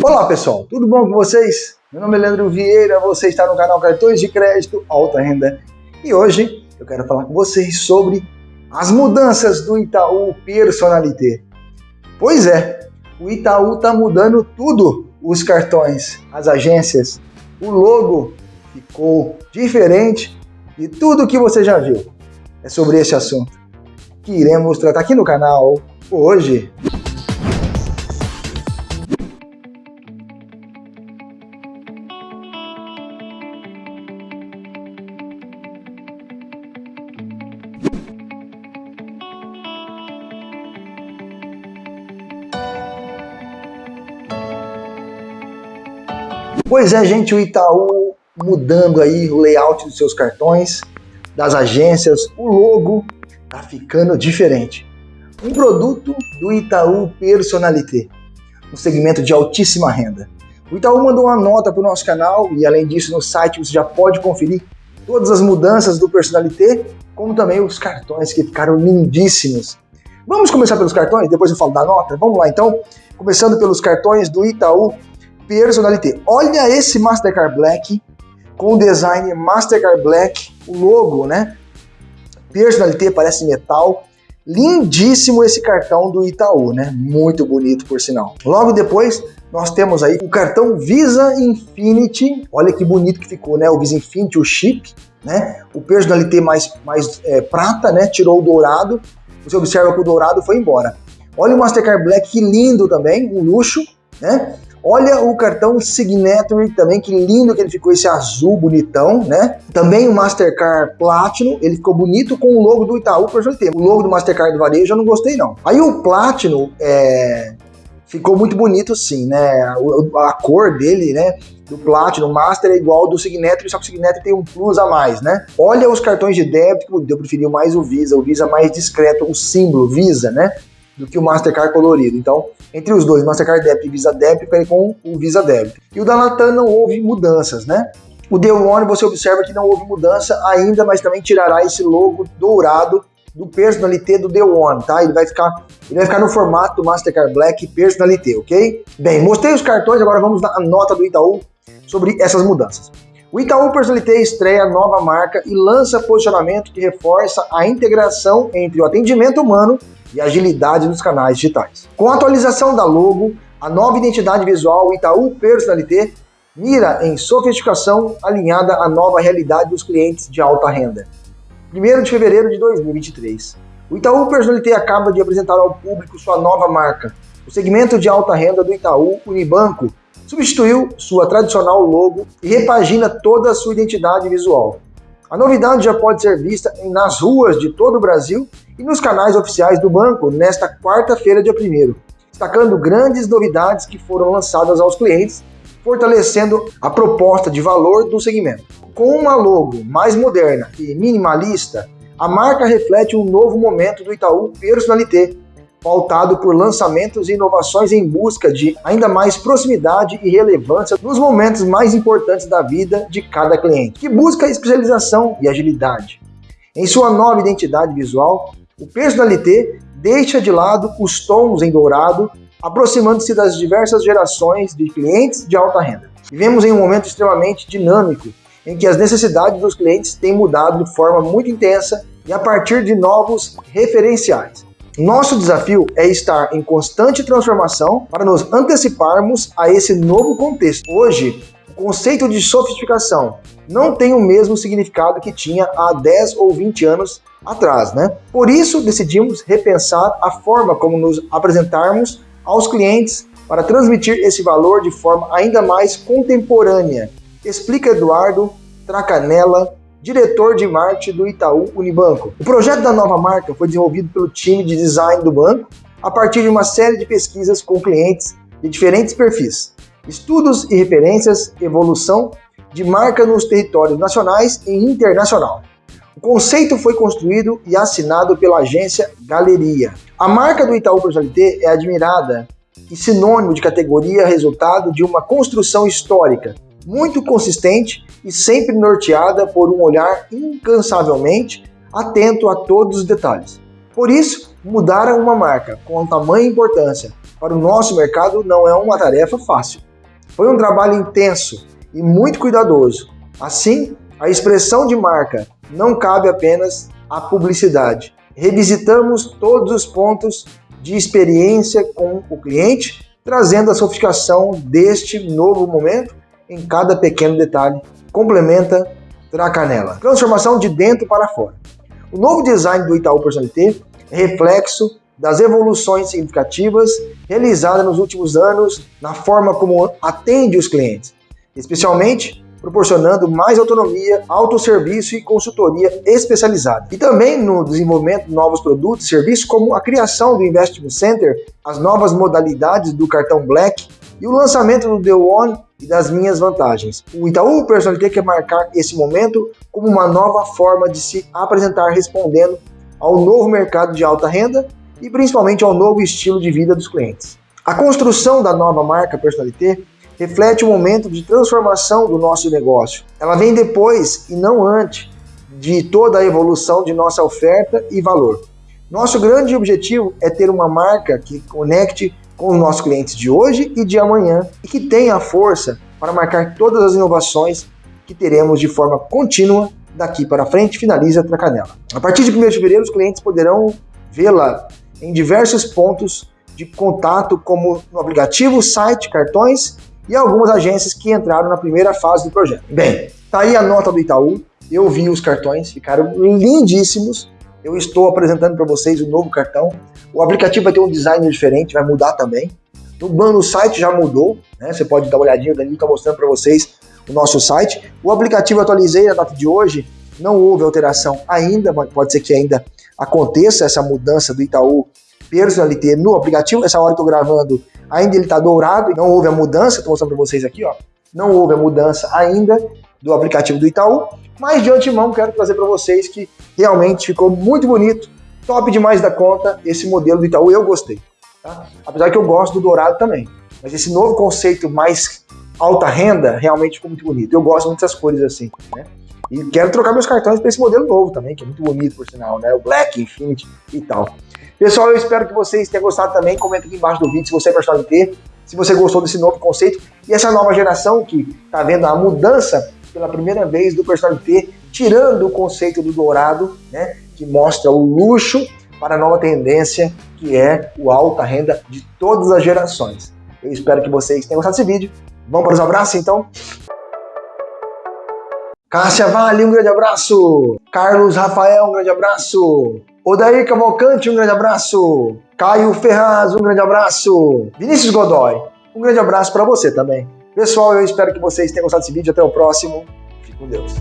Olá pessoal, tudo bom com vocês? Meu nome é Leandro Vieira, você está no canal Cartões de Crédito Alta Renda e hoje eu quero falar com vocês sobre as mudanças do Itaú Personalité. Pois é, o Itaú está mudando tudo, os cartões, as agências, o logo ficou diferente de tudo que você já viu. É sobre esse assunto que iremos tratar aqui no canal hoje. Pois é, gente, o Itaú mudando aí o layout dos seus cartões, das agências, o logo tá ficando diferente. Um produto do Itaú Personalité, um segmento de altíssima renda. O Itaú mandou uma nota para o nosso canal e além disso no site você já pode conferir todas as mudanças do Personalité, como também os cartões que ficaram lindíssimos. Vamos começar pelos cartões, depois eu falo da nota? Vamos lá então, começando pelos cartões do Itaú Personalité. Olha esse Mastercard Black com o design Mastercard Black, o logo, né? Personalité parece metal. Lindíssimo esse cartão do Itaú, né? Muito bonito, por sinal. Logo depois, nós temos aí o cartão Visa Infinity. Olha que bonito que ficou, né? O Visa Infinity, o chip, né? O Personalité mais, mais é, prata, né? Tirou o dourado. Você observa que o dourado foi embora. Olha o Mastercard Black, que lindo também, um luxo, né? Olha o cartão Signature também, que lindo que ele ficou, esse azul bonitão, né? Também o Mastercard Platinum, ele ficou bonito com o logo do Itaú Personalité. O logo do Mastercard do varejo eu não gostei não. Aí o Platinum, é... ficou muito bonito sim, né? A cor dele, né? do Platinum Master é igual ao do Signature, só que o Signature tem um plus a mais, né? Olha os cartões de débito, eu preferi mais o Visa, o Visa mais discreto, o símbolo Visa, né? do que o Mastercard colorido. Então, entre os dois, Mastercard Debit e Visa Debit, ficarei com o Visa Debit. E o da Latam não houve mudanças, né? O The One, você observa que não houve mudança ainda, mas também tirará esse logo dourado do Personalité do The One, tá? Ele vai ficar, ele vai ficar no formato do Mastercard Black Personalité, ok? Bem, mostrei os cartões, agora vamos na nota do Itaú sobre essas mudanças. O Itaú Personalité estreia nova marca e lança posicionamento que reforça a integração entre o atendimento humano e agilidade nos canais digitais. Com a atualização da logo, a nova identidade visual Itaú Personalité mira em sofisticação alinhada à nova realidade dos clientes de alta renda. 1 de fevereiro de 2023. O Itaú Personalité acaba de apresentar ao público sua nova marca. O segmento de alta renda do Itaú Unibanco substituiu sua tradicional logo e repagina toda a sua identidade visual. A novidade já pode ser vista nas ruas de todo o Brasil e nos canais oficiais do banco nesta quarta-feira, dia 1 destacando grandes novidades que foram lançadas aos clientes, fortalecendo a proposta de valor do segmento. Com uma logo mais moderna e minimalista, a marca reflete um novo momento do Itaú Personalité, pautado por lançamentos e inovações em busca de ainda mais proximidade e relevância nos momentos mais importantes da vida de cada cliente, que busca especialização e agilidade. Em sua nova identidade visual, o Personalité deixa de lado os tons em dourado, aproximando-se das diversas gerações de clientes de alta renda. Vivemos em um momento extremamente dinâmico, em que as necessidades dos clientes têm mudado de forma muito intensa e a partir de novos referenciais. Nosso desafio é estar em constante transformação para nos anteciparmos a esse novo contexto. Hoje, o conceito de sofisticação não tem o mesmo significado que tinha há 10 ou 20 anos atrás, né? Por isso, decidimos repensar a forma como nos apresentarmos aos clientes para transmitir esse valor de forma ainda mais contemporânea. Explica Eduardo Tracanella, diretor de marketing do Itaú Unibanco. O projeto da nova marca foi desenvolvido pelo time de design do banco a partir de uma série de pesquisas com clientes de diferentes perfis, estudos e referências, evolução de marca nos territórios nacionais e internacional. O conceito foi construído e assinado pela agência Galeria. A marca do Itaú Personalité é admirada e sinônimo de categoria resultado de uma construção histórica muito consistente e sempre norteada por um olhar incansavelmente atento a todos os detalhes. Por isso, mudaram uma marca com tamanha importância para o nosso mercado não é uma tarefa fácil. Foi um trabalho intenso e muito cuidadoso. Assim, a expressão de marca não cabe apenas à publicidade. Revisitamos todos os pontos de experiência com o cliente, trazendo a sofisticação deste novo momento em cada pequeno detalhe. Complementa Tracanela. Transformação de dentro para fora. O novo design do Itaú Personalité é reflexo das evoluções significativas realizadas nos últimos anos na forma como atende os clientes, especialmente proporcionando mais autonomia, autosserviço e consultoria especializada. E também no desenvolvimento de novos produtos e serviços, como a criação do Investment Center, as novas modalidades do cartão Black e o lançamento do The One e das minhas vantagens. O Itaú Personalité quer marcar esse momento como uma nova forma de se apresentar respondendo ao novo mercado de alta renda e principalmente ao novo estilo de vida dos clientes. A construção da nova marca Personalité reflete o momento de transformação do nosso negócio. Ela vem depois e não antes de toda a evolução de nossa oferta e valor. Nosso grande objetivo é ter uma marca que conecte com os nossos clientes de hoje e de amanhã e que tenha a força para marcar todas as inovações que teremos de forma contínua daqui para frente, finaliza a Tracanela. A partir de 1 de fevereiro, os clientes poderão vê-la em diversos pontos de contato, como no aplicativo, site, cartões e algumas agências que entraram na primeira fase do projeto. Bem, tá aí a nota do Itaú, eu vi os cartões, ficaram lindíssimos. Eu estou apresentando para vocês o novo cartão. O aplicativo vai ter um design diferente, vai mudar também. No, site já mudou, né? Você pode dar uma olhadinha, o Danilo está mostrando para vocês o nosso site. O aplicativo eu atualizei na data de hoje, não houve alteração ainda, mas pode ser que ainda aconteça essa mudança do Itaú Personalité no aplicativo. Essa hora que eu estou gravando, ainda ele está dourado não houve a mudança. Estou mostrando para vocês aqui, ó. Não houve a mudança ainda do aplicativo do Itaú, mas de antemão quero trazer para vocês que realmente ficou muito bonito, top demais da conta esse modelo do Itaú, eu gostei. Tá? Apesar que eu gosto do dourado também, mas esse novo conceito mais alta renda realmente ficou muito bonito. Eu gosto muito dessas cores assim, né? E quero trocar meus cartões para esse modelo novo também, que é muito bonito, por sinal, né? O Black, Infinity e tal. Pessoal, eu espero que vocês tenham gostado também. Comenta aqui embaixo do vídeo se você é personal ter, se você gostou desse novo conceito e essa nova geração que está vendo a mudança pela primeira vez do personal T, tirando o conceito do dourado, né? Que mostra o luxo para a nova tendência que é o alta renda de todas as gerações. Eu espero que vocês tenham gostado desse vídeo. Vamos para os abraços então? Cássia Vale, um grande abraço. Carlos Rafael, um grande abraço. Odair Cavalcante, um grande abraço. Caio Ferraz, um grande abraço. Vinícius Godoy, um grande abraço para você também. Pessoal, eu espero que vocês tenham gostado desse vídeo. Até o próximo. Fique com Deus.